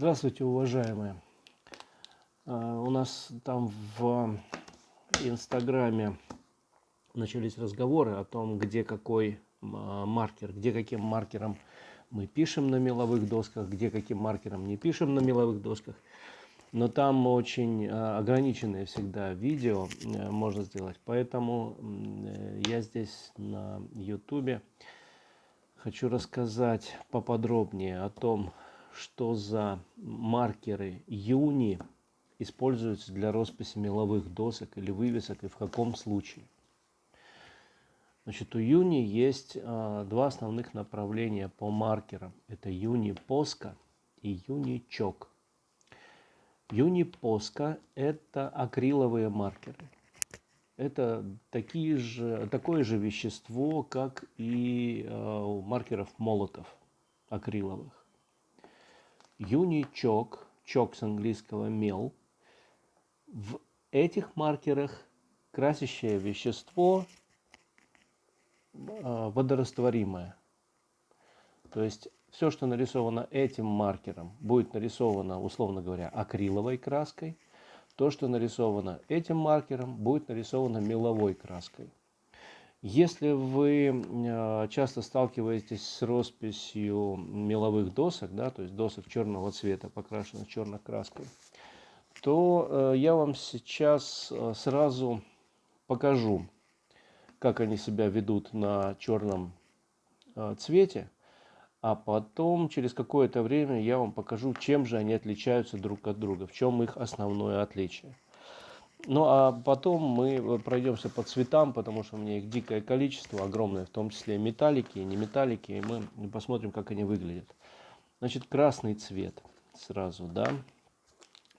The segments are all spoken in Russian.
Здравствуйте, уважаемые. А, у нас там в Инстаграме начались разговоры о том, где какой а, маркер, где каким маркером мы пишем на меловых досках, где каким маркером не пишем на меловых досках. Но там очень а, ограниченное всегда видео э, можно сделать. Поэтому э, я здесь на YouTube хочу рассказать поподробнее о том, что за маркеры Юни используются для росписи меловых досок или вывесок и в каком случае. Значит, у Юни есть а, два основных направления по маркерам. Это Юни Поска и Юни Чок. Юни Поска – это акриловые маркеры. Это такие же, такое же вещество, как и э, у маркеров молотов акриловых. Юничок, чок с английского мел. В этих маркерах красящее вещество а, водорастворимое. То есть все, что нарисовано этим маркером, будет нарисовано, условно говоря, акриловой краской. То, что нарисовано этим маркером, будет нарисовано меловой краской. Если вы а, часто сталкиваетесь с росписью меловых досок, да, то есть досок черного цвета, покрашенных черной краской, то э, я вам сейчас э, сразу покажу, как они себя ведут на черном э, цвете, а потом через какое-то время я вам покажу, чем же они отличаются друг от друга, в чем их основное отличие. Ну а потом мы э, пройдемся по цветам, потому что у меня их дикое количество, огромное, в том числе металлики и не металлики, и мы посмотрим, как они выглядят. Значит, красный цвет сразу, да.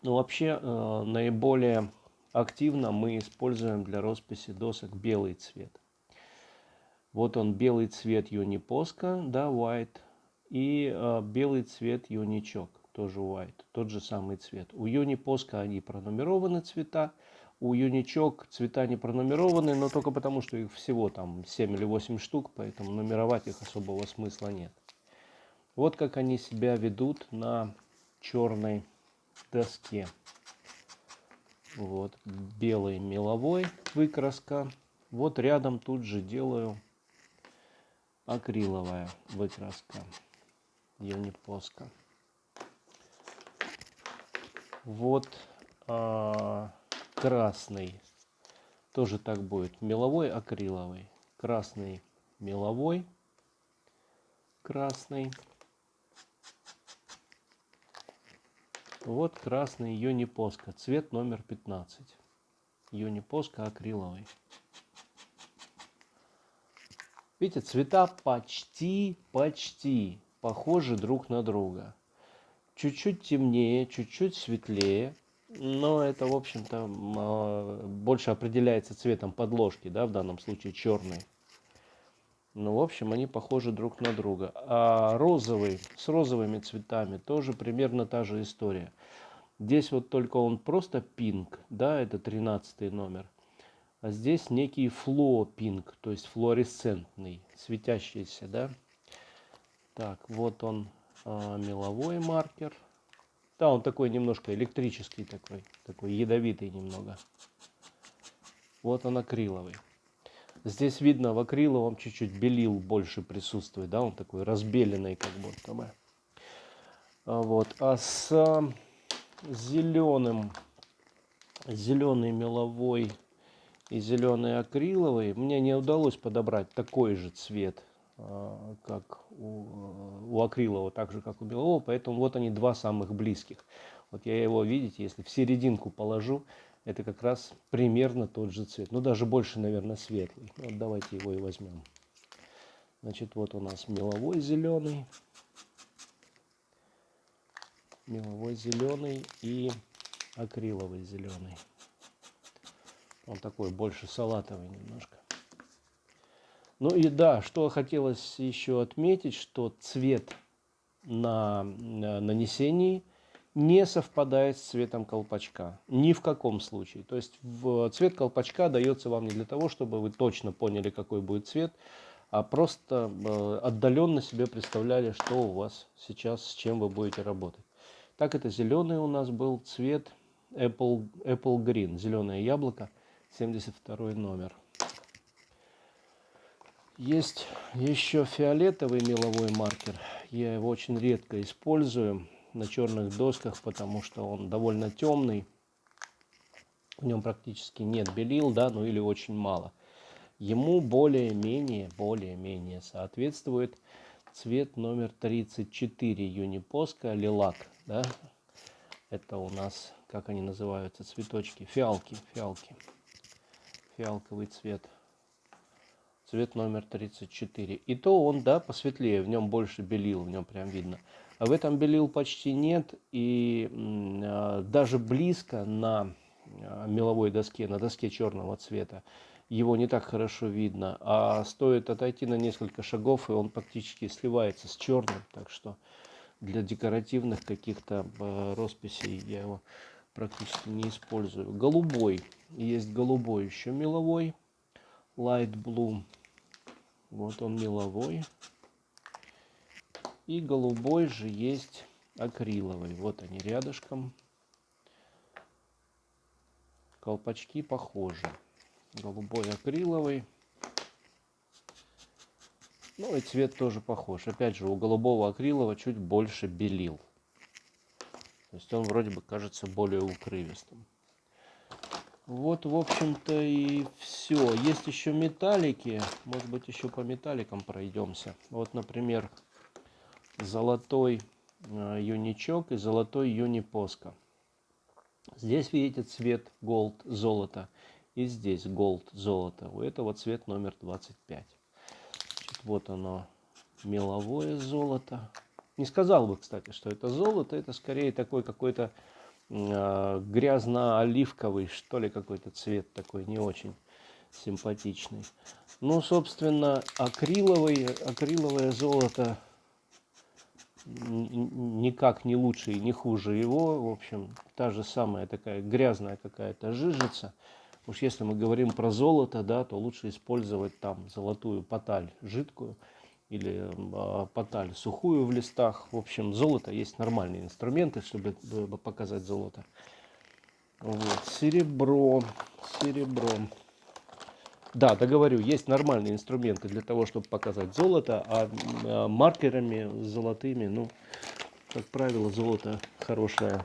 Ну вообще, э, наиболее активно мы используем для росписи досок белый цвет. Вот он, белый цвет юнипоска, да, white, и э, белый цвет юничок тоже white, тот же самый цвет. У юнипоска они пронумерованы цвета, у юничок цвета не пронумерованы, но только потому, что их всего там 7 или 8 штук, поэтому нумеровать их особого смысла нет. Вот как они себя ведут на черной доске. Вот белый меловой выкраска. Вот рядом тут же делаю акриловая выкраска. Юнипоска. Вот а, красный. Тоже так будет. Меловой, акриловый. Красный, меловой. Красный. Вот красный юнипоска. Цвет номер 15. Юнипоска акриловый. Видите, цвета почти, почти похожи друг на друга чуть-чуть темнее, чуть-чуть светлее, но это, в общем-то, а, больше определяется цветом подложки, да, в данном случае черный. Ну, в общем, они похожи друг на друга. А розовый, с розовыми цветами тоже примерно та же история. Здесь вот только он просто пинк, да, это 13 номер. А здесь некий фло пинк, то есть флуоресцентный, светящийся, да. Так, вот он а, меловой маркер. Да, он такой немножко электрический такой, такой ядовитый немного. Вот он акриловый. Здесь видно в акриловом чуть-чуть белил больше присутствует, да, он такой разбеленный как будто бы. А вот, а с зеленым, зеленый меловой и зеленый акриловый мне не удалось подобрать такой же цвет как у, у акрилового, так же как у белого, поэтому вот они два самых близких. Вот я его, видите, если в серединку положу, это как раз примерно тот же цвет. Ну, даже больше, наверное, светлый. Вот давайте его и возьмем. Значит, вот у нас меловой зеленый. Меловой зеленый и акриловый зеленый. Он такой больше салатовый немножко. Ну и да, что хотелось еще отметить, что цвет на нанесении не совпадает с цветом колпачка. Ни в каком случае. То есть в цвет колпачка дается вам не для того, чтобы вы точно поняли, какой будет цвет, а просто э, отдаленно себе представляли, что у вас сейчас, с чем вы будете работать. Так это зеленый у нас был цвет Apple, Apple Green, зеленое яблоко, 72 номер. Есть еще фиолетовый меловой маркер. Я его очень редко использую на черных досках, потому что он довольно темный. В нем практически нет белил, да, ну или очень мало. Ему более-менее, более-менее соответствует цвет номер 34 Юнипоска Лилак, да. Это у нас, как они называются, цветочки, фиалки, фиалки, фиалковый цвет цвет номер 34. И то он, да, посветлее, в нем больше белил, в нем прям видно. А в этом белил почти нет, и э, даже близко на э, меловой доске, на доске черного цвета, его не так хорошо видно. А стоит отойти на несколько шагов, и он практически сливается с черным. Так что для декоративных каких-то э, росписей я его практически не использую. Голубой. Есть голубой еще меловой. Light Blue. Вот он меловой. И голубой же есть акриловый. Вот они рядышком. Колпачки похожи. Голубой акриловый. Ну и цвет тоже похож. Опять же, у голубого акрилового чуть больше белил. То есть он вроде бы кажется более укрывистым. Вот, в общем-то, и все. Есть еще металлики. Может быть, еще по металликам пройдемся. Вот, например, золотой э, юничок и золотой юнипоска. Здесь видите цвет gold золото. И здесь gold золото. У этого цвет номер 25. Значит, вот оно, меловое золото. Не сказал бы, кстати, что это золото. Это скорее такой какой-то грязно-оливковый, что ли, какой-то цвет такой, не очень симпатичный. Ну, собственно, акриловый, акриловое золото никак не лучше и не хуже его. В общем, та же самая такая грязная какая-то жижица. Уж если мы говорим про золото, да, то лучше использовать там золотую поталь жидкую или э, поталь сухую в листах. В общем, золото есть нормальные инструменты, чтобы показать золото. Вот. Серебро, серебро. Да, договорю, есть нормальные инструменты для того, чтобы показать золото, а, а маркерами золотыми, ну, как правило, золото хорошее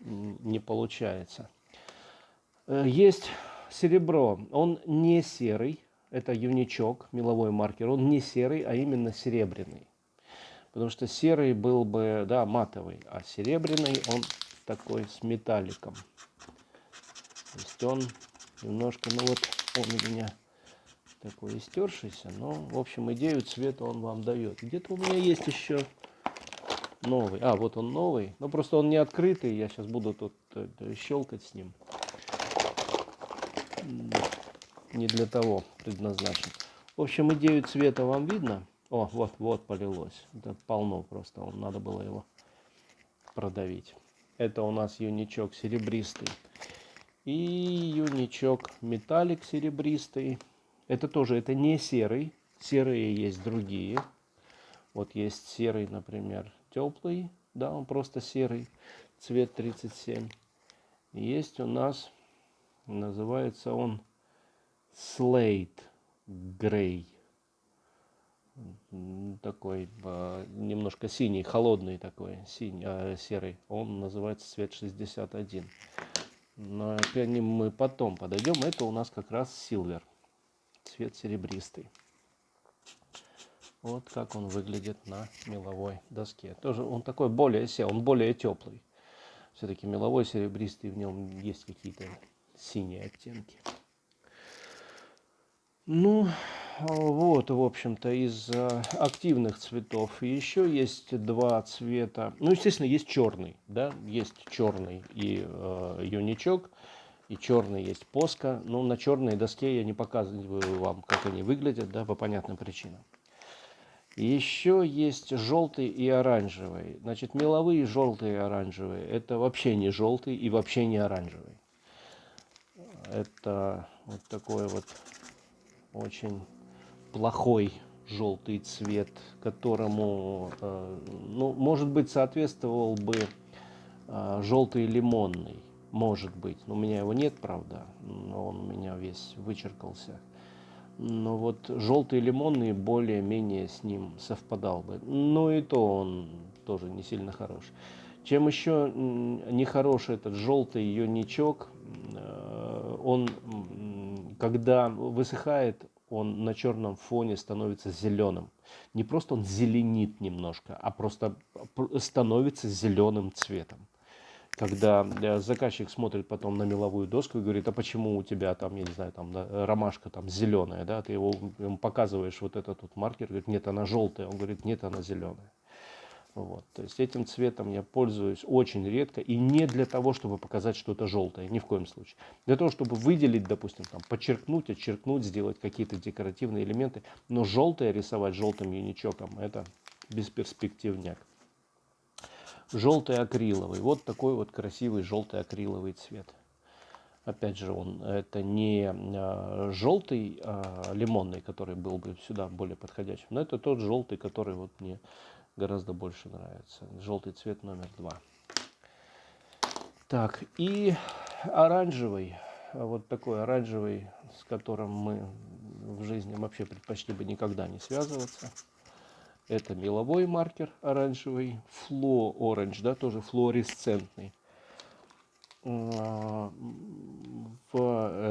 не получается. Э, есть серебро, он не серый, это юничок, меловой маркер, он не серый, а именно серебряный. Потому что серый был бы, да, матовый, а серебряный он такой с металликом. То есть он немножко, ну вот он у меня такой истершийся, но, в общем, идею цвета он вам дает. Где-то у меня есть еще новый. А, вот он новый. Но просто он не открытый, я сейчас буду тут э, щелкать с ним не для того предназначен. В общем, идею цвета вам видно. О, вот, вот полилось. Это полно просто. Надо было его продавить. Это у нас юничок серебристый. И юничок металлик серебристый. Это тоже, это не серый. Серые есть другие. Вот есть серый, например, теплый. Да, он просто серый. Цвет 37. Есть у нас, называется он Slate Grey. Такой э, немножко синий, холодный такой, синий, э, серый. Он называется цвет 61. Но к ним мы потом подойдем. Это у нас как раз Silver. Цвет серебристый. Вот как он выглядит на меловой доске. Тоже он такой более сел, он более теплый. Все-таки меловой серебристый, в нем есть какие-то синие оттенки. Ну, вот, в общем-то, из э, активных цветов еще есть два цвета. Ну, естественно, есть черный, да, есть черный и э, юничок, и черный есть поска. Но на черной доске я не показываю вам, как они выглядят, да, по понятным причинам. Еще есть желтый и оранжевый. Значит, меловые желтые и оранжевые. Это вообще не желтый и вообще не оранжевый. Это вот такое вот очень плохой желтый цвет, которому, э, ну, может быть, соответствовал бы э, желтый лимонный, может быть. У меня его нет, правда, но он у меня весь вычеркался. Но вот желтый лимонный более-менее с ним совпадал бы. Но и то он тоже не сильно хорош. Чем еще нехороший этот желтый юничок, э, он, когда высыхает, он на черном фоне становится зеленым. Не просто он зеленит немножко, а просто становится зеленым цветом. Когда э, заказчик смотрит потом на меловую доску и говорит, а почему у тебя там, я не знаю, там да, ромашка там зеленая, да, ты его ему показываешь вот этот вот маркер, говорит, нет, она желтая, он говорит, нет, она зеленая. Вот. То есть этим цветом я пользуюсь очень редко и не для того, чтобы показать что-то желтое, ни в коем случае. Для того, чтобы выделить, допустим, там, подчеркнуть, отчеркнуть, сделать какие-то декоративные элементы. Но желтое рисовать желтым юничоком – это бесперспективняк. Желтый акриловый. Вот такой вот красивый желтый акриловый цвет. Опять же, он это не а, желтый а, лимонный, который был бы сюда более подходящим, но это тот желтый, который вот мне гораздо больше нравится. Желтый цвет номер два. Так, и оранжевый. Вот такой оранжевый, с которым мы в жизни вообще предпочли бы никогда не связываться. Это меловой маркер оранжевый, Flow Orange, да, тоже флуоресцентный. В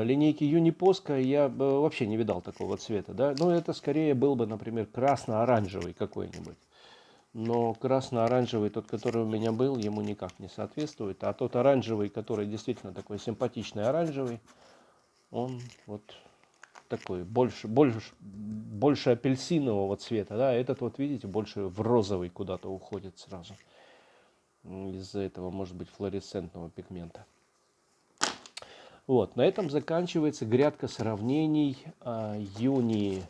линейке Юнипоска я вообще не видал такого цвета, да, но это скорее был бы, например, красно-оранжевый какой-нибудь но красно-оранжевый, тот, который у меня был, ему никак не соответствует. А тот оранжевый, который действительно такой симпатичный оранжевый, он вот такой, больше, больше, больше апельсинового цвета. Да? Этот вот, видите, больше в розовый куда-то уходит сразу. Из-за этого, может быть, флуоресцентного пигмента. Вот, на этом заканчивается грядка сравнений э, Юни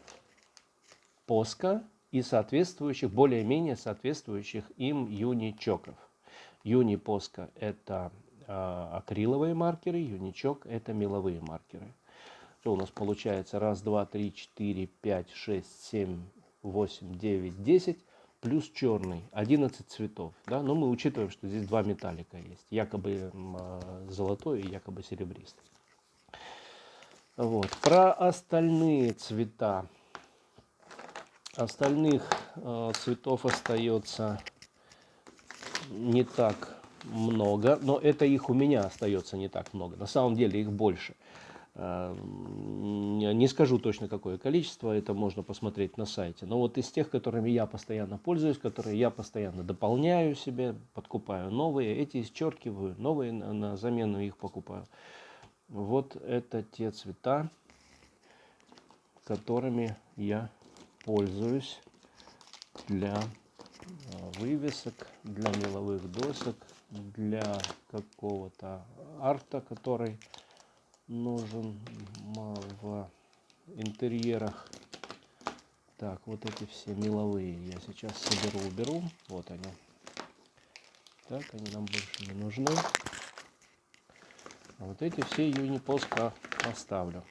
Поска и соответствующих, более-менее соответствующих им юничоков. Юнипоска – это э, акриловые маркеры, юничок – это меловые маркеры. Что у нас получается? Раз, два, три, четыре, пять, шесть, семь, восемь, девять, десять. Плюс черный, 11 цветов. Да? Но мы учитываем, что здесь два металлика есть. Якобы э, золотой и якобы серебристый. Вот. Про остальные цвета Остальных э, цветов остается не так много, но это их у меня остается не так много. На самом деле их больше. Э, не скажу точно какое количество, это можно посмотреть на сайте. Но вот из тех, которыми я постоянно пользуюсь, которые я постоянно дополняю себе, подкупаю новые, эти исчеркиваю, новые на замену их покупаю. Вот это те цвета, которыми я пользуюсь для а, вывесок, для меловых досок, для какого-то арта, который нужен в интерьерах. Так, вот эти все меловые я сейчас соберу, уберу. Вот они. Так, они нам больше не нужны. А вот эти все юнипоска оставлю.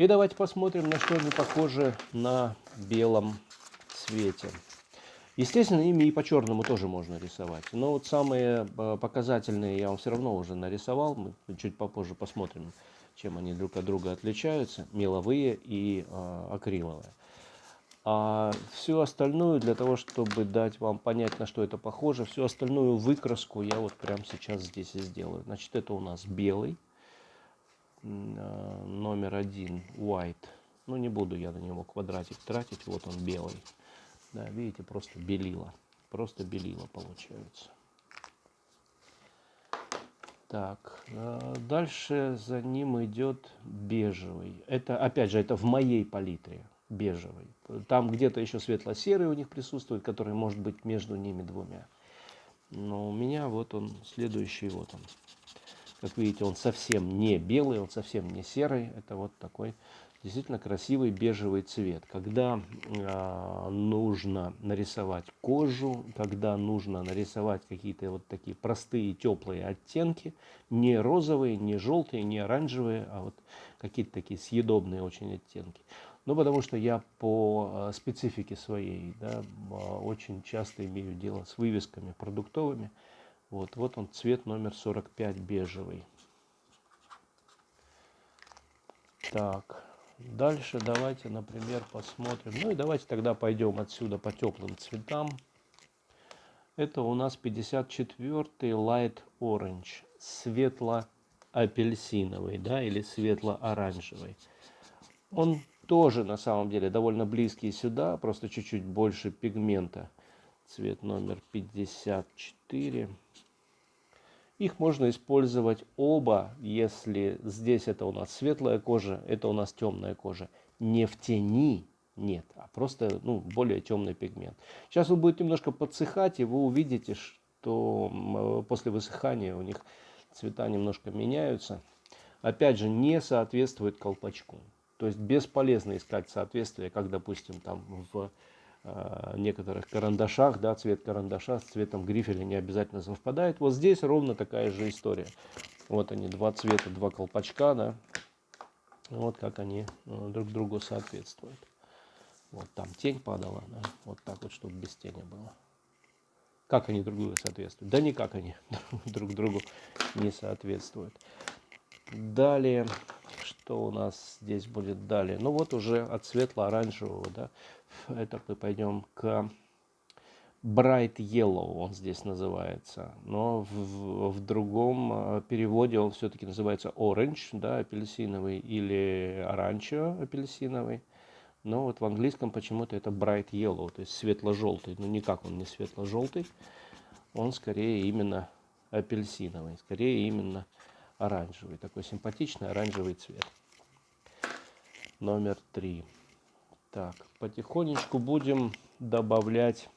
И давайте посмотрим, на что они похожи на белом цвете. Естественно, ими и по черному тоже можно рисовать. Но вот самые э, показательные я вам все равно уже нарисовал. Мы чуть попозже посмотрим, чем они друг от друга отличаются. Меловые и э, акриловые. А всю остальную, для того, чтобы дать вам понять, на что это похоже, всю остальную выкраску я вот прямо сейчас здесь и сделаю. Значит, это у нас белый номер один white. Ну не буду я на него квадратик тратить вот он белый. Да видите просто белила просто белила получается. Так э, дальше за ним идет бежевый. Это опять же это в моей палитре бежевый. Там где-то еще светло-серый у них присутствует который может быть между ними двумя. Но у меня вот он следующий вот он как видите, он совсем не белый, он совсем не серый. Это вот такой действительно красивый бежевый цвет. Когда э, нужно нарисовать кожу, когда нужно нарисовать какие-то вот такие простые теплые оттенки, не розовые, не желтые, не оранжевые, а вот какие-то такие съедобные очень оттенки, Ну, потому что я по э, специфике своей, да, очень часто имею дело с вывесками продуктовыми. Вот, вот он цвет номер 45 бежевый. Так, дальше давайте, например, посмотрим. Ну и давайте тогда пойдем отсюда по теплым цветам. Это у нас 54 Light Orange, светло-апельсиновый, да, или светло-оранжевый. Он тоже на самом деле довольно близкий сюда, просто чуть-чуть больше пигмента. Цвет номер 54. Их можно использовать оба, если здесь это у нас светлая кожа, это у нас темная кожа. Не в тени, нет, а просто ну, более темный пигмент. Сейчас он будет немножко подсыхать, и вы увидите, что после высыхания у них цвета немножко меняются. Опять же, не соответствует колпачку. То есть бесполезно искать соответствие, как, допустим, там в Э, некоторых карандашах, да, цвет карандаша с цветом грифеля не обязательно совпадает. Вот здесь ровно такая же история. Вот они, два цвета, два колпачка, да, вот как они э, друг другу соответствуют. Вот там тень падала, да, вот так вот, чтобы без тени было. Как они друг другу соответствуют? Да никак они друг другу не соответствуют. Далее, что у нас здесь будет далее? Ну вот уже от светло-оранжевого, да, это мы пойдем к Bright Yellow, он здесь называется. Но в, в другом э, переводе он все-таки называется Orange, да, апельсиновый, или Оранчо апельсиновый. Но вот в английском почему-то это Bright Yellow, то есть светло-желтый. Но никак он не светло-желтый, он скорее именно апельсиновый, скорее именно оранжевый. Такой симпатичный оранжевый цвет. Номер три. Так, потихонечку будем добавлять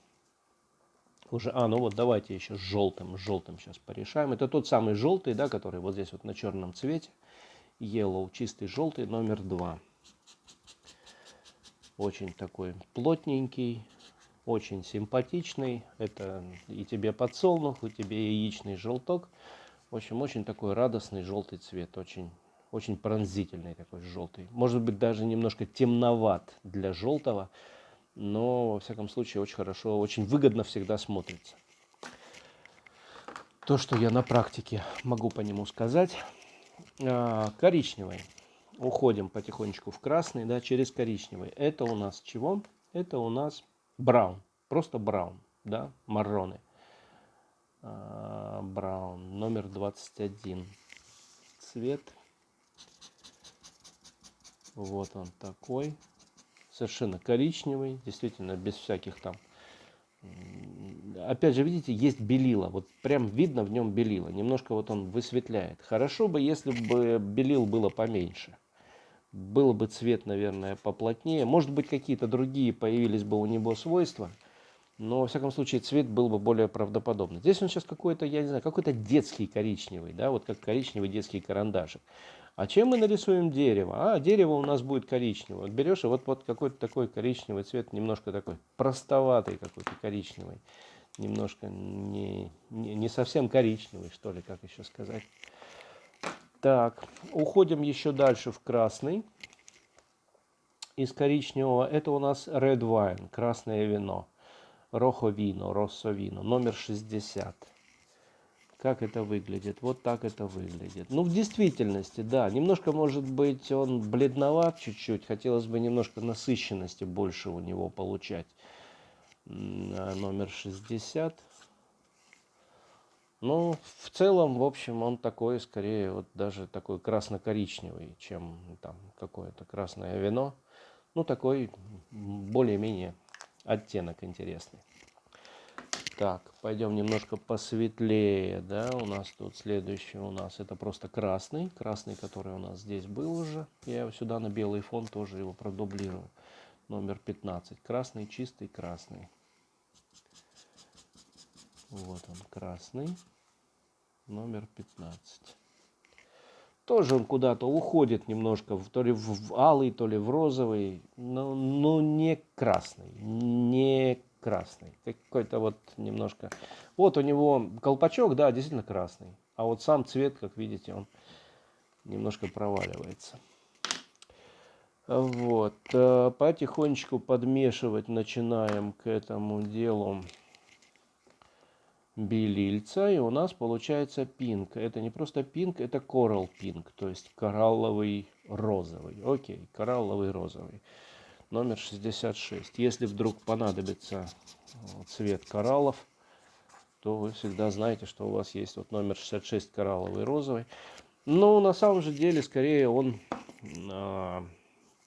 уже, а, ну вот давайте еще с желтым, с желтым сейчас порешаем. Это тот самый желтый, да, который вот здесь вот на черном цвете. Yellow, чистый желтый, номер два. Очень такой плотненький, очень симпатичный. Это и тебе подсолнух, и тебе яичный желток. В общем, очень такой радостный желтый цвет, очень очень пронзительный такой желтый. Может быть даже немножко темноват для желтого, но во всяком случае очень хорошо, очень выгодно всегда смотрится. То, что я на практике могу по нему сказать. А, коричневый. Уходим потихонечку в красный, да, через коричневый. Это у нас чего? Это у нас браун. Просто браун, да, марроны. А, браун, номер 21. Цвет вот он такой. Совершенно коричневый, действительно без всяких там... Опять же, видите, есть белила. Вот прям видно в нем белила. Немножко вот он высветляет. Хорошо бы, если бы белил было поменьше. Был бы цвет, наверное, поплотнее. Может быть, какие-то другие появились бы у него свойства. Но, во всяком случае, цвет был бы более правдоподобный. Здесь он сейчас какой-то, я не знаю, какой-то детский коричневый, да, вот как коричневый детский карандашик. А чем мы нарисуем дерево? А, дерево у нас будет коричневое. Вот берешь и вот, вот какой-то такой коричневый цвет, немножко такой простоватый какой-то коричневый. Немножко не, не, не совсем коричневый, что ли, как еще сказать. Так, уходим еще дальше в красный. Из коричневого это у нас red wine, красное вино. Рохо вино, россо вино, номер 60. Как это выглядит? Вот так это выглядит. Ну, в действительности, да, немножко, может быть, он бледноват чуть-чуть. Хотелось бы немножко насыщенности больше у него получать. А, номер 60. Ну, в целом, в общем, он такой, скорее, вот даже такой красно-коричневый, чем там какое-то красное вино. Ну, такой более-менее оттенок интересный. Так, пойдем немножко посветлее, да, у нас тут следующий у нас, это просто красный, красный, который у нас здесь был уже, я его сюда на белый фон тоже его продублирую, номер 15, красный, чистый красный, вот он, красный, номер 15. Тоже он куда-то уходит немножко, то ли в алый, то ли в розовый, но, но не красный, не красный. Какой-то вот немножко... Вот у него колпачок, да, действительно красный. А вот сам цвет, как видите, он немножко проваливается. Вот, э, потихонечку подмешивать начинаем к этому делу белильца, и у нас получается пинк. Это не просто пинк, это coral пинк, то есть коралловый розовый. Окей, коралловый розовый. Номер 66. Если вдруг понадобится цвет кораллов, то вы всегда знаете, что у вас есть вот номер 66 коралловый розовый. Но на самом же деле, скорее он а,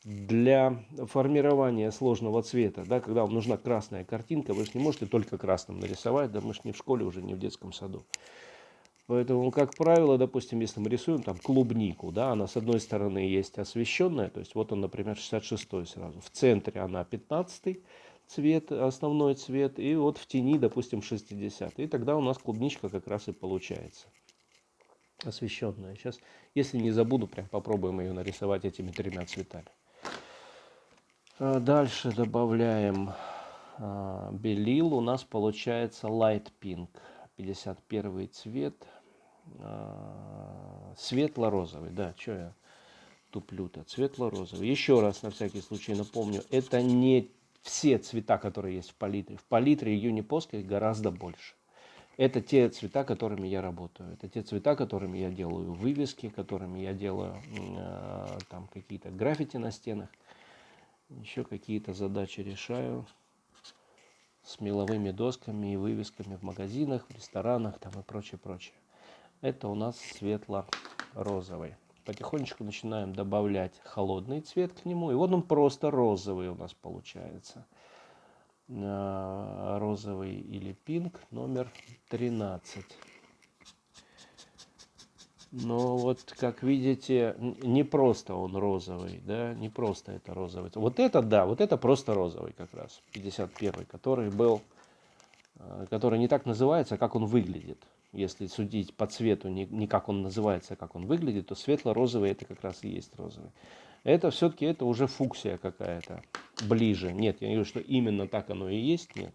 для формирования сложного цвета, да, когда вам нужна красная картинка, вы же не можете только красным нарисовать, да, мы же не в школе уже, не в детском саду. Поэтому, как правило, допустим, если мы рисуем там клубнику, да, она с одной стороны есть освещенная, то есть вот он, например, 66 сразу, в центре она 15 цвет, основной цвет, и вот в тени, допустим, 60 И тогда у нас клубничка как раз и получается освещенная. Сейчас, если не забуду, прям попробуем ее нарисовать этими тремя цветами. А, дальше добавляем а, белил. У нас получается light pink. 51 цвет. А, светло-розовый. Да, что я туплю-то? Светло-розовый. Еще раз, на всякий случай напомню. Это не все цвета, которые есть в палитре. В палитре юнипоской гораздо больше. Это те цвета, которыми я работаю. Это те цвета, которыми я делаю вывески, которыми я делаю э, там какие-то граффити на стенах еще какие-то задачи решаю с меловыми досками и вывесками в магазинах, в ресторанах там и прочее, прочее. Это у нас светло-розовый. Потихонечку начинаем добавлять холодный цвет к нему. И вот он просто розовый у нас получается. Э, розовый или пинк номер 13. Но вот, как видите, не просто он розовый, да, не просто это розовый. Вот это, да, вот это просто розовый как раз, 51 который был, э, который не так называется, как он выглядит. Если судить по цвету, не, не как он называется, а как он выглядит, то светло-розовый это как раз и есть розовый. Это все-таки это уже фуксия какая-то, ближе. Нет, я не говорю, что именно так оно и есть, нет.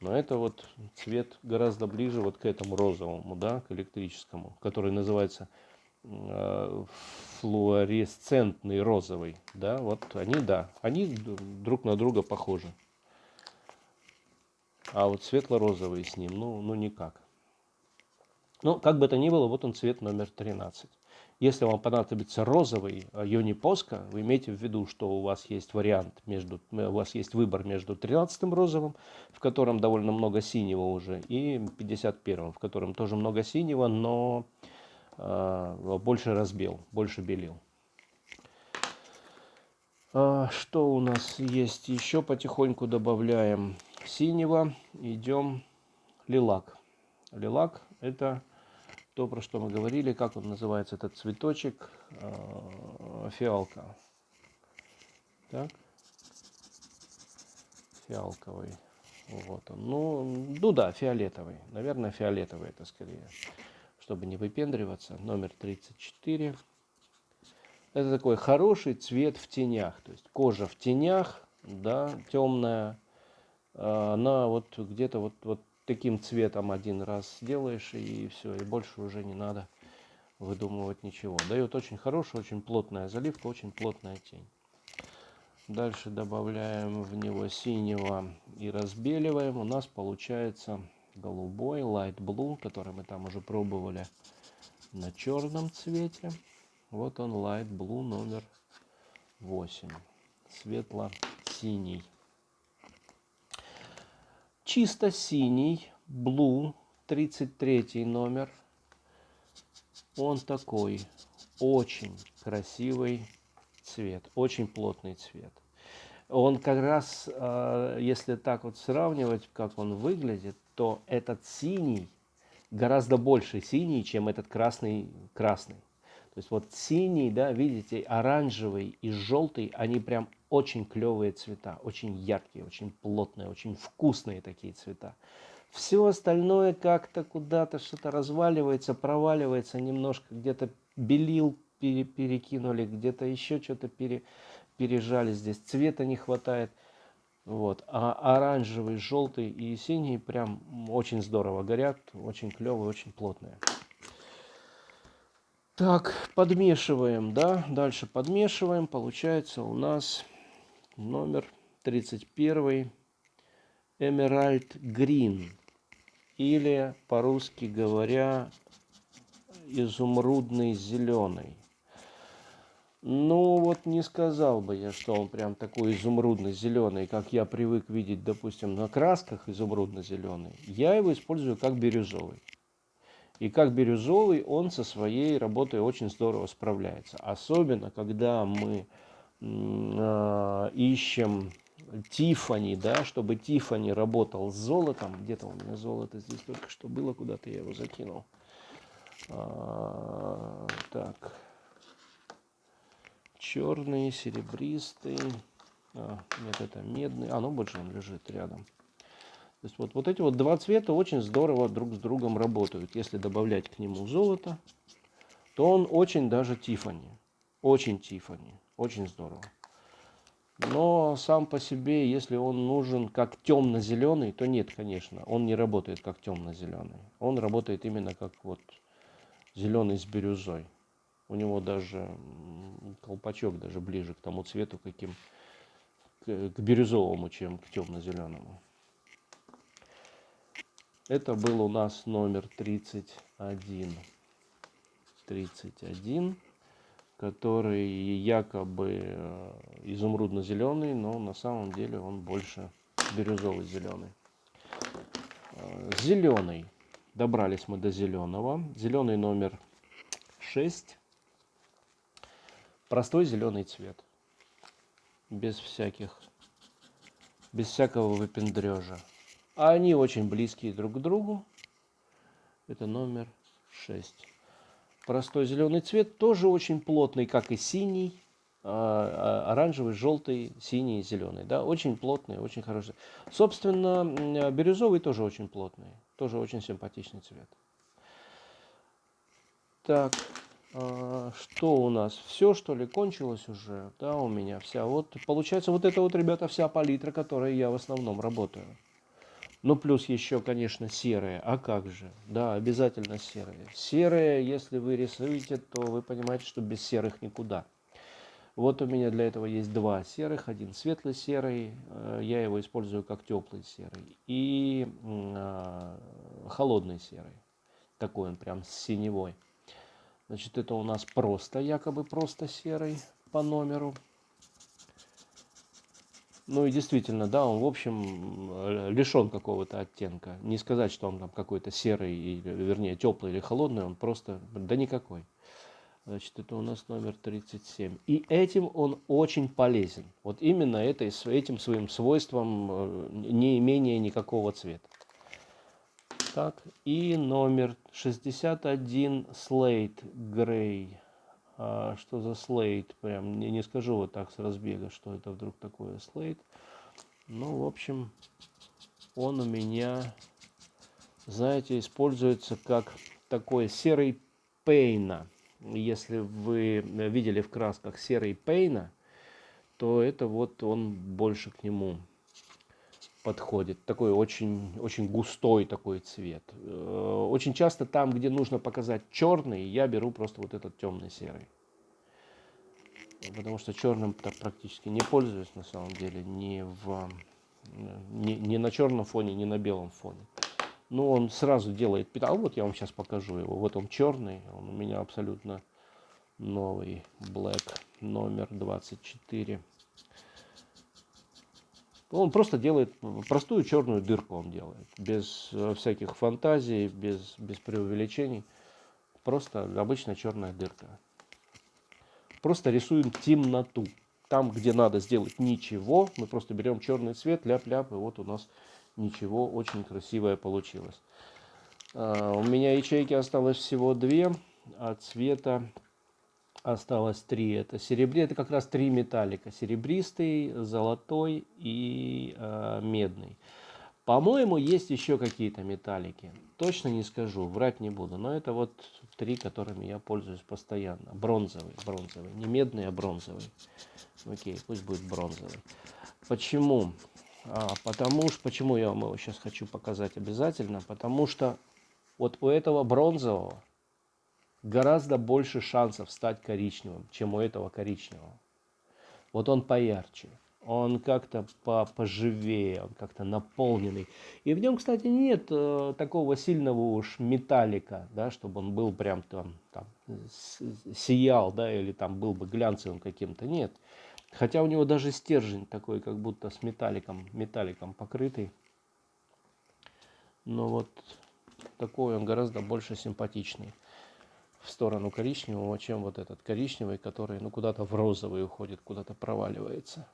Но это вот цвет гораздо ближе вот к этому розовому, да, к электрическому, который называется э, флуоресцентный розовый. Да, вот они, да, они друг на друга похожи. А вот светло-розовый с ним, ну, ну никак. Ну, как бы то ни было, вот он цвет номер 13. Если вам понадобится розовый Йони Поска, вы имейте в виду, что у вас есть вариант между, у вас есть выбор между 13 розовым, в котором довольно много синего уже, и 51 в котором тоже много синего, но э, больше разбел, больше белил. А, что у нас есть еще? Потихоньку добавляем синего. Идем лилак. Лилак это то, про что мы говорили, как он называется, этот цветочек, э, фиалка. Так. Фиалковый. Вот он. Ну, ну да, фиолетовый. Наверное, фиолетовый это скорее. Чтобы не выпендриваться. Номер 34. Это такой хороший цвет в тенях. То есть кожа в тенях, да, темная. Э, она вот где-то вот, вот таким цветом один раз сделаешь и все, и больше уже не надо выдумывать ничего. Дает очень хорошая, очень плотная заливка, очень плотная тень. Дальше добавляем в него синего и разбеливаем. У нас получается голубой, light blue, который мы там уже пробовали на черном цвете. Вот он light blue номер 8. Светло-синий чисто синий, Blue, 33 номер. Он такой, очень красивый цвет, очень плотный цвет. Он как раз, э, если так вот сравнивать, как он выглядит, то этот синий гораздо больше синий, чем этот красный красный. То есть вот синий, да, видите, оранжевый и желтый, они прям очень клевые цвета, очень яркие, очень плотные, очень вкусные такие цвета. Все остальное как-то куда-то что-то разваливается, проваливается немножко, где-то белил пере, перекинули, где-то еще что-то пере, пережали здесь, цвета не хватает. Вот. А оранжевый, желтый и синий прям очень здорово горят, очень клевые, очень плотные. Так, подмешиваем, да, дальше подмешиваем. Получается у нас номер 31 Emerald Green. Или, по-русски говоря, изумрудный зеленый. Ну, вот не сказал бы я, что он прям такой изумрудно-зеленый, как я привык видеть, допустим, на красках изумрудно-зеленый. Я его использую как бирюзовый. И как бирюзовый он со своей работой очень здорово справляется. Особенно, когда мы э, ищем Тифани, да, чтобы Тифани работал с золотом. Где-то у меня золото здесь только что было, куда-то я его закинул. А, так. Черный, серебристый. А, нет, это медный. А, ну больше он лежит рядом. То есть вот, вот эти вот два цвета очень здорово друг с другом работают. Если добавлять к нему золото, то он очень даже Тифани. Очень Тифани. Очень здорово. Но сам по себе, если он нужен как темно-зеленый, то нет, конечно. Он не работает как темно-зеленый. Он работает именно как вот зеленый с бирюзой. У него даже колпачок даже ближе к тому цвету, каким к, бирюзовому, чем к темно-зеленому. Это был у нас номер 31. 31, который якобы э, изумрудно-зеленый, но на самом деле он больше бирюзовый зеленый. Э, зеленый. Добрались мы до зеленого. Зеленый номер 6. Простой зеленый цвет. Без всяких, без всякого выпендрежа. А они очень близкие друг к другу. Это номер 6. Простой зеленый цвет тоже очень плотный, как и синий, а, а, оранжевый, желтый, синий, зеленый. Да? Очень плотный, очень хороший. Собственно, бирюзовый тоже очень плотный. Тоже очень симпатичный цвет. Так, а, что у нас? Все, что ли, кончилось уже? Да, у меня вся. Вот, получается, вот это вот, ребята, вся палитра, которой я в основном работаю. Ну, плюс еще, конечно, серые. А как же? Да, обязательно серые. Серые, если вы рисуете, то вы понимаете, что без серых никуда. Вот у меня для этого есть два серых. Один светлый серый, э, я его использую как теплый серый. И э, холодный серый. Такой он прям синевой. Значит, это у нас просто, якобы просто серый по номеру. Ну и действительно, да, он, в общем, лишен какого-то оттенка. Не сказать, что он там какой-то серый, или, вернее, теплый или холодный, он просто, да никакой. Значит, это у нас номер 37. И этим он очень полезен. Вот именно этой, этим своим свойством э, не имение никакого цвета. Так, и номер 61 Slate Gray. А, что за слейт, прям не, не скажу вот так с разбега, что это вдруг такое слейт. Ну, в общем, он у меня, знаете, используется как такой серый пейна. Если вы видели в красках серый пейна, то это вот он больше к нему подходит. Такой очень, очень густой такой цвет. Э, очень часто там, где нужно показать черный, я беру просто вот этот темный серый. Потому что черным практически не пользуюсь на самом деле ни, в, ни, ни на черном фоне, ни на белом фоне. Но он сразу делает. А вот я вам сейчас покажу его. Вот он черный, он у меня абсолютно новый Black номер 24. Он просто делает простую черную дырку, он делает, без э, всяких фантазий, без, без преувеличений. Просто обычная черная дырка. Просто рисуем темноту. Там, где надо сделать ничего, мы просто берем черный цвет, ляп-ляп, и вот у нас ничего очень красивое получилось. А, у меня ячейки осталось всего две, а цвета осталось три. Это серебре, это как раз три металлика. Серебристый, золотой и э, медный. По-моему, есть еще какие-то металлики. Точно не скажу, врать не буду. Но это вот три, которыми я пользуюсь постоянно. Бронзовый, бронзовый. Не медный, а бронзовый. Окей, пусть будет бронзовый. Почему? А, потому что, почему я вам его сейчас хочу показать обязательно? Потому что вот у этого бронзового гораздо больше шансов стать коричневым, чем у этого коричневого. Вот он поярче, он как-то поживее, он как-то наполненный. И в нем, кстати, нет э, такого сильного уж металлика, да, чтобы он был прям там, там сиял, да, или там был бы глянцевым каким-то. Нет. Хотя у него даже стержень такой, как будто с металликом, металликом покрытый. Но вот такой он гораздо больше симпатичный в сторону коричневого, чем вот этот коричневый, который ну куда-то в розовый уходит, куда-то проваливается.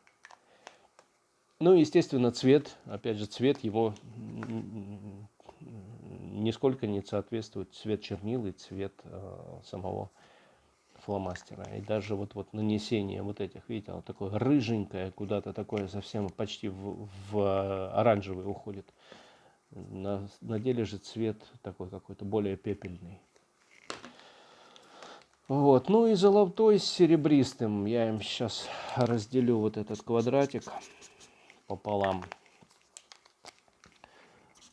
Ну, естественно, цвет, опять же, цвет его нисколько не соответствует цвет чернил и цвет э, самого фломастера. И даже вот, вот нанесение вот этих, видите, оно такое рыженькое, куда-то такое совсем почти в, в оранжевый уходит. На, на деле же цвет такой какой-то более пепельный. Вот, ну и золотой с серебристым. Я им сейчас разделю вот этот квадратик пополам.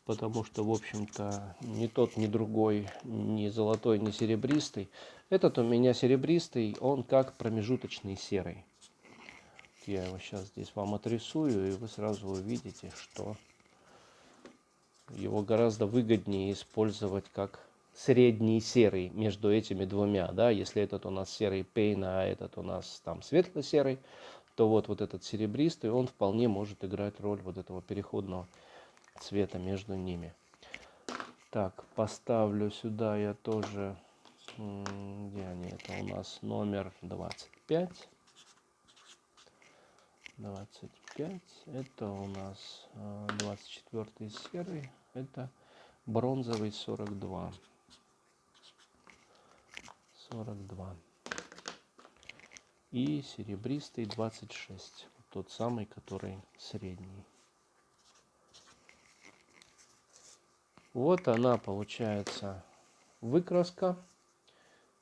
Потому что, в общем-то, ни тот, ни другой, ни золотой, ни серебристый. Этот у меня серебристый, он как промежуточный серый. Я его сейчас здесь вам отрисую, и вы сразу увидите, что его гораздо выгоднее использовать как средний серый между этими двумя. Да? Если этот у нас серый пейна, а этот у нас там светло-серый, то вот, вот этот серебристый, он вполне может играть роль вот этого переходного цвета между ними. Так, поставлю сюда я тоже, где они, это у нас номер 25. 25, это у нас 24 а, серый, это бронзовый 42. 42 и серебристый 26 тот самый который средний. Вот она получается выкраска.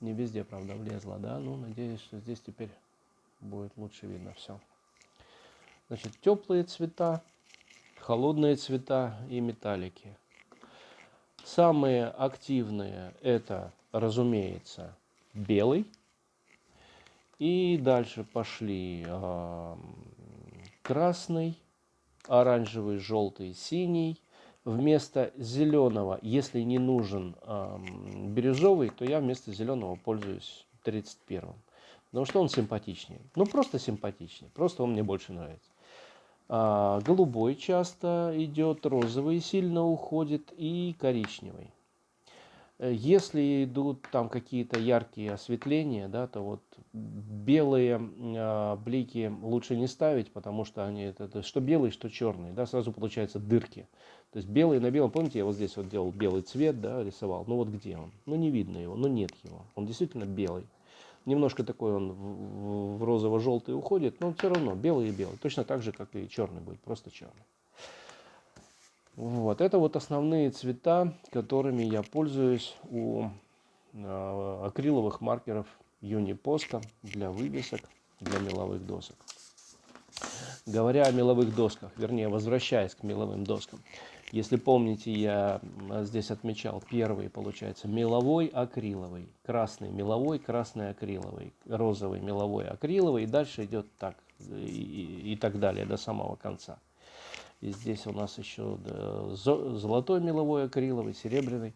Не везде правда влезла да? Ну надеюсь что здесь теперь будет лучше видно все значит теплые цвета холодные цвета и металлики. Самые активные это разумеется белый и дальше пошли э, красный, оранжевый, желтый, синий. Вместо зеленого, если не нужен э, бирюзовый, то я вместо зеленого пользуюсь 31. Потому что он симпатичнее. Ну, просто симпатичнее. Просто он мне больше нравится. А, голубой часто идет, розовый сильно уходит и коричневый. Э, если идут там какие-то яркие осветления, да, то вот белые э, блики лучше не ставить, потому что они это, это что белый, что черный, да, сразу получаются дырки. То есть белый на белом, помните, я вот здесь вот делал белый цвет, да, рисовал, ну вот где он? Ну не видно его, ну нет его, он действительно белый. Немножко такой он в, в розово-желтый уходит, но все равно белый и белый, точно так же, как и черный будет, просто черный. Вот, это вот основные цвета, которыми я пользуюсь у э, акриловых маркеров Юнипоска для вывесок, для меловых досок. Говоря о меловых досках, вернее, возвращаясь к меловым доскам, если помните, я здесь отмечал первый, получается, меловой акриловый, красный меловой, красный акриловый, розовый меловой акриловый, и дальше идет так, и, и так далее до самого конца. И здесь у нас еще золотой меловой акриловый, серебряный.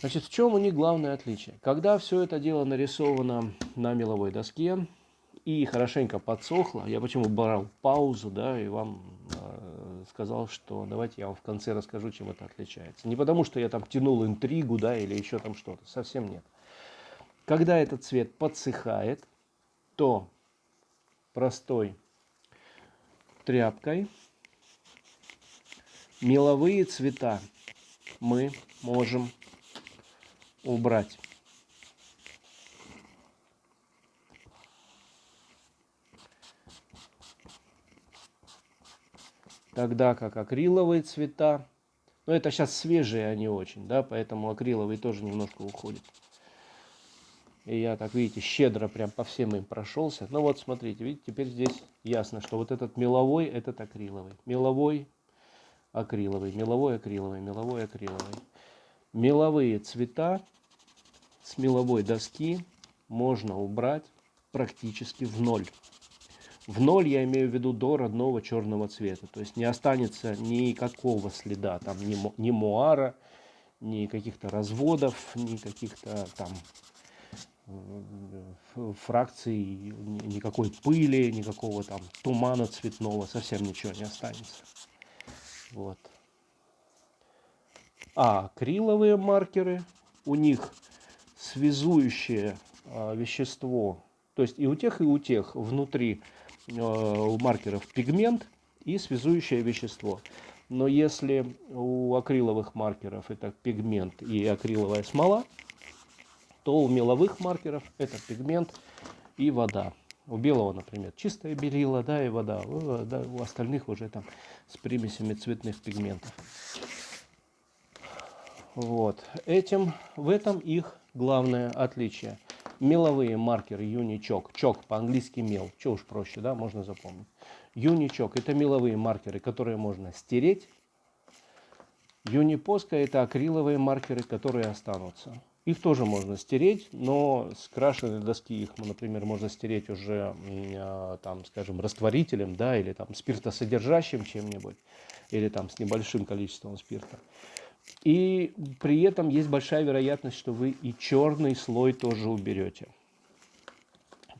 Значит, в чем у них главное отличие? Когда все это дело нарисовано на меловой доске и хорошенько подсохло, я почему брал паузу, да, и вам э, сказал, что давайте я вам в конце расскажу, чем это отличается. Не потому, что я там тянул интригу, да, или еще там что-то, совсем нет. Когда этот цвет подсыхает, то простой тряпкой меловые цвета мы можем убрать. Тогда как акриловые цвета, но это сейчас свежие они очень, да, поэтому акриловый тоже немножко уходит. И я так, видите, щедро прям по всем им прошелся. Ну вот, смотрите, видите, теперь здесь ясно, что вот этот меловой, этот акриловый. Меловой, акриловый, меловой акриловый, меловой акриловый. Меловые цвета с меловой доски можно убрать практически в ноль. В ноль я имею в виду до родного черного цвета. То есть не останется никакого следа, там ни, ни муара, ни каких-то разводов, ни каких-то там фракций, никакой пыли, никакого там тумана цветного, совсем ничего не останется. Вот. А акриловые маркеры, у них связующее а, вещество, то есть и у тех, и у тех внутри а, у маркеров пигмент и связующее вещество. Но если у акриловых маркеров это пигмент и акриловая смола, то у меловых маркеров это пигмент и вода. У белого, например, чистое белило, да, и вода. У, да, у остальных уже там с примесями цветных пигментов. Вот. Этим, в этом их главное отличие. Меловые маркеры юничок, чок по-английски мел, что уж проще, да, можно запомнить. Юничок это меловые маркеры, которые можно стереть. Юнипоска это акриловые маркеры, которые останутся. Их тоже можно стереть, но с крашеной доски их, например, можно стереть уже, а, там, скажем, растворителем, да, или там спиртосодержащим чем-нибудь, или там с небольшим количеством спирта. И при этом есть большая вероятность, что вы и черный слой тоже уберете.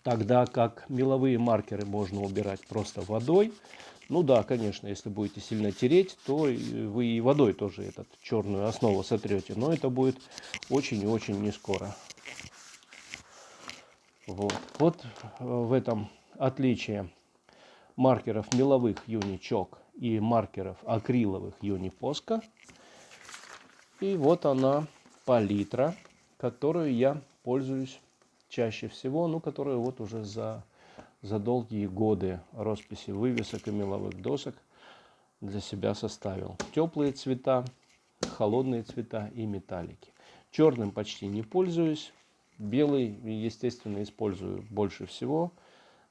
Тогда как меловые маркеры можно убирать просто водой, ну да, конечно, если будете сильно тереть, то вы и водой тоже этот черную основу сотрете, но это будет очень и очень не скоро. Вот, вот э, в этом отличие маркеров меловых юничок и маркеров акриловых юнипоска. И вот она палитра, которую я пользуюсь чаще всего, ну, которую вот уже за за долгие годы росписи вывесок и меловых досок для себя составил. Теплые цвета, холодные цвета и металлики. Черным почти не пользуюсь. Белый, естественно, использую больше всего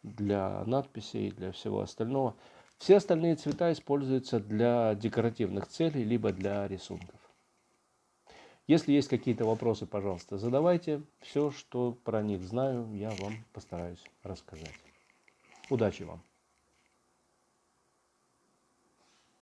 для надписей, для всего остального. Все остальные цвета используются для декоративных целей, либо для рисунков. Если есть какие-то вопросы, пожалуйста, задавайте. Все, что про них знаю, я вам постараюсь рассказать. Удачи вам!